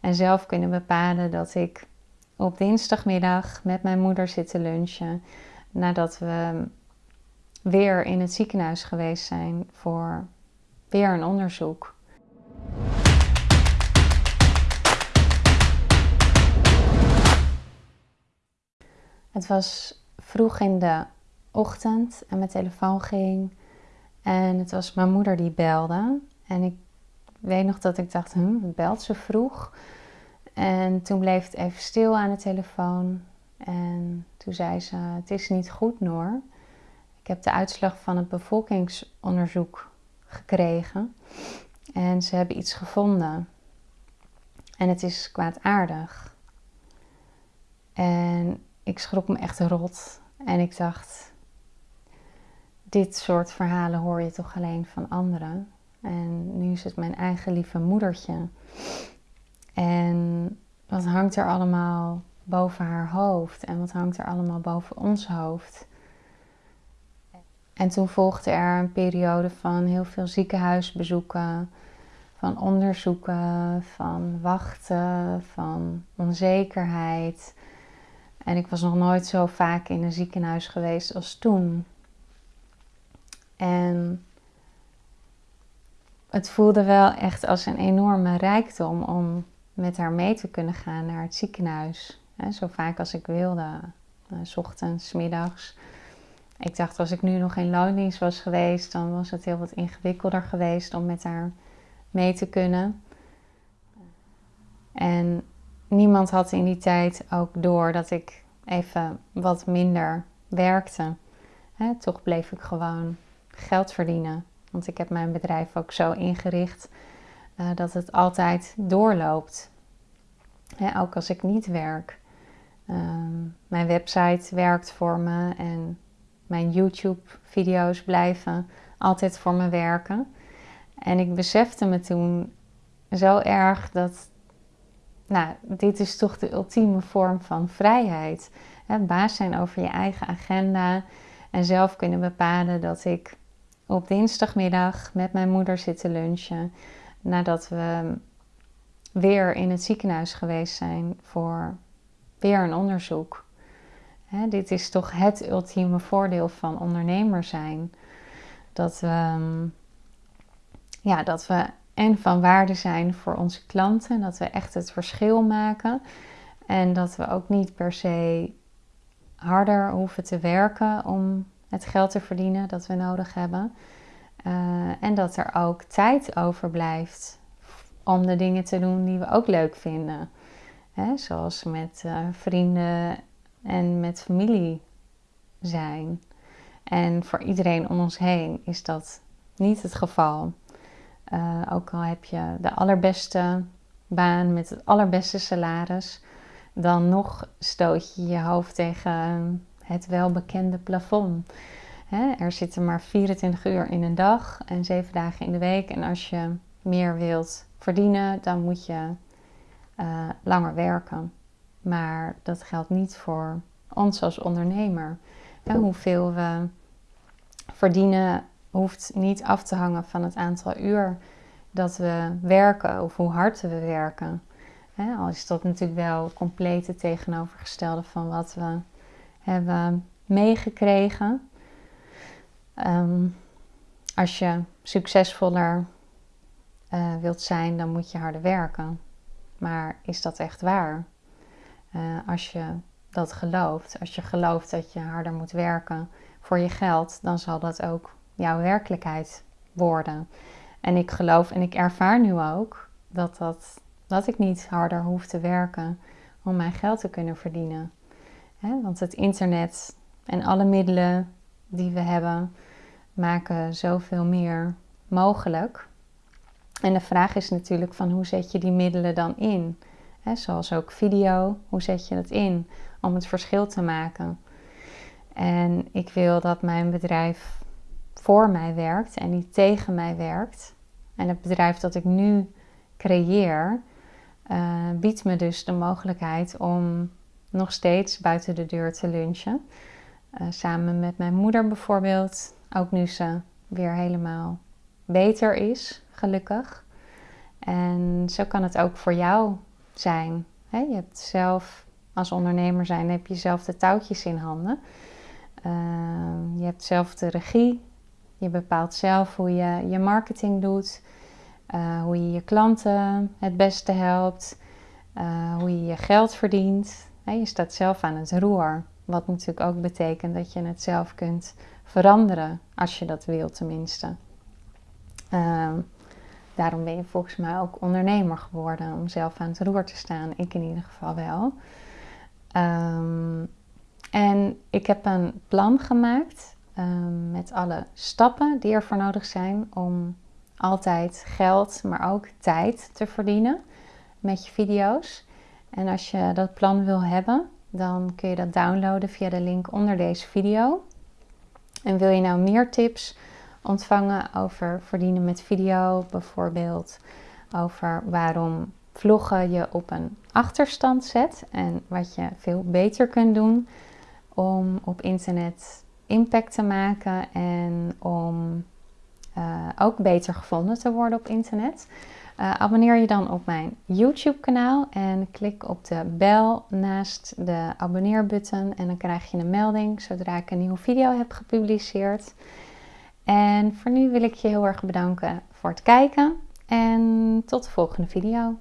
En zelf kunnen bepalen dat ik op dinsdagmiddag met mijn moeder zit te lunchen. Nadat we weer in het ziekenhuis geweest zijn voor weer een onderzoek. Het was vroeg in de ochtend en mijn telefoon ging. En het was mijn moeder die belde. En ik weet nog dat ik dacht, hm, belt ze vroeg? En toen bleef het even stil aan de telefoon. En toen zei ze, het is niet goed Noor. Ik heb de uitslag van het bevolkingsonderzoek gekregen. En ze hebben iets gevonden. En het is kwaadaardig. En ik schrok me echt rot. En ik dacht, dit soort verhalen hoor je toch alleen van anderen. En nu is het mijn eigen lieve moedertje. En wat hangt er allemaal boven haar hoofd en wat hangt er allemaal boven ons hoofd? En toen volgde er een periode van heel veel ziekenhuisbezoeken, van onderzoeken, van wachten, van onzekerheid. En ik was nog nooit zo vaak in een ziekenhuis geweest als toen. En het voelde wel echt als een enorme rijkdom om met haar mee te kunnen gaan naar het ziekenhuis. zo vaak als ik wilde, uh, s ochtends, middags. Ik dacht, als ik nu nog in loondienst was geweest, dan was het heel wat ingewikkelder geweest om met haar mee te kunnen. En niemand had in die tijd ook door dat ik even wat minder werkte. toch bleef ik gewoon geld verdienen. Want ik heb mijn bedrijf ook zo ingericht uh, dat het altijd doorloopt. ook als ik niet werk. Ehm, mijn website werkt voor me en mijn YouTube-video's blijven altijd voor me werken. En ik besefte me toen zo erg dat, nou, dit is toch de ultieme vorm van vrijheid. Het baas zijn over je eigen agenda en zelf kunnen bepalen dat ik op dinsdagmiddag met mijn moeder zit te lunchen. Nadat we weer in het ziekenhuis geweest zijn voor weer een onderzoek. dit is toch het ultieme voordeel van ondernemer zijn. Dat we, ja, dat we en van waarde zijn voor onze klanten. Dat we echt het verschil maken. En dat we ook niet per se harder hoeven te werken om het geld te verdienen dat we nodig hebben. Uh, en dat er ook tijd overblijft om de dingen te doen die we ook leuk vinden. Hè, zoals met uh, vrienden en met familie zijn. En voor iedereen om ons heen is dat niet het geval. Uh, ook al heb je de allerbeste baan met het allerbeste salaris, dan nog stoot je je hoofd tegen het welbekende plafond. er zitten maar 24 uur in een dag en 7 dagen in de week. En als je meer wilt verdienen, dan moet je uh, langer werken. Maar dat geldt niet voor ons als ondernemer. hoeveel we verdienen hoeft niet af te hangen van het aantal uur dat we werken of hoe hard we werken. al is dat natuurlijk wel compleet het tegenovergestelde van wat we hebben meegekregen. Ehm, als je succesvoller uh, wilt zijn, dan moet je harder werken. Maar is dat echt waar? Uh, als je dat gelooft, als je gelooft dat je harder moet werken voor je geld, dan zal dat ook jouw werkelijkheid worden. En ik geloof en ik ervaar nu ook dat, dat, dat ik niet harder hoef te werken om mijn geld te kunnen verdienen. Want het internet en alle middelen die we hebben maken zoveel meer mogelijk. En de vraag is natuurlijk van hoe zet je die middelen dan in? zoals ook video, hoe zet je dat in om het verschil te maken? En ik wil dat mijn bedrijf voor mij werkt en niet tegen mij werkt. En het bedrijf dat ik nu creëer, uh, biedt me dus de mogelijkheid om nog steeds buiten de deur te lunchen. Uh, samen met mijn moeder bijvoorbeeld, ook nu ze weer helemaal beter is, gelukkig. En zo kan het ook voor jou zijn. je hebt zelf, als ondernemer zijn, heb je zelf de touwtjes in handen. Ehm, je hebt zelf de regie. Je bepaalt zelf hoe je je marketing doet. Eh, hoe je je klanten het beste helpt. Eh, hoe je je geld verdient. Je staat zelf aan het roer. Wat natuurlijk ook betekent dat je het zelf kunt veranderen. Als je dat wil tenminste. Ehm, daarom ben je volgens mij ook ondernemer geworden. Om zelf aan het roer te staan. Ik in ieder geval wel. Um, en ik heb een plan gemaakt um, met alle stappen die ervoor nodig zijn om altijd geld, maar ook tijd te verdienen met je video's. En als je dat plan wil hebben, dan kun je dat downloaden via de link onder deze video. En wil je nou meer tips ontvangen over verdienen met video, bijvoorbeeld over waarom vloggen je op een achterstand zet en wat je veel beter kunt doen, om op internet impact te maken en om uh, ook beter gevonden te worden op internet. Uh, abonneer je dan op mijn YouTube kanaal en klik op de bel naast de abonneerbutton en dan krijg je een melding zodra ik een nieuwe video heb gepubliceerd. En voor nu wil ik je heel erg bedanken voor het kijken en tot de volgende video.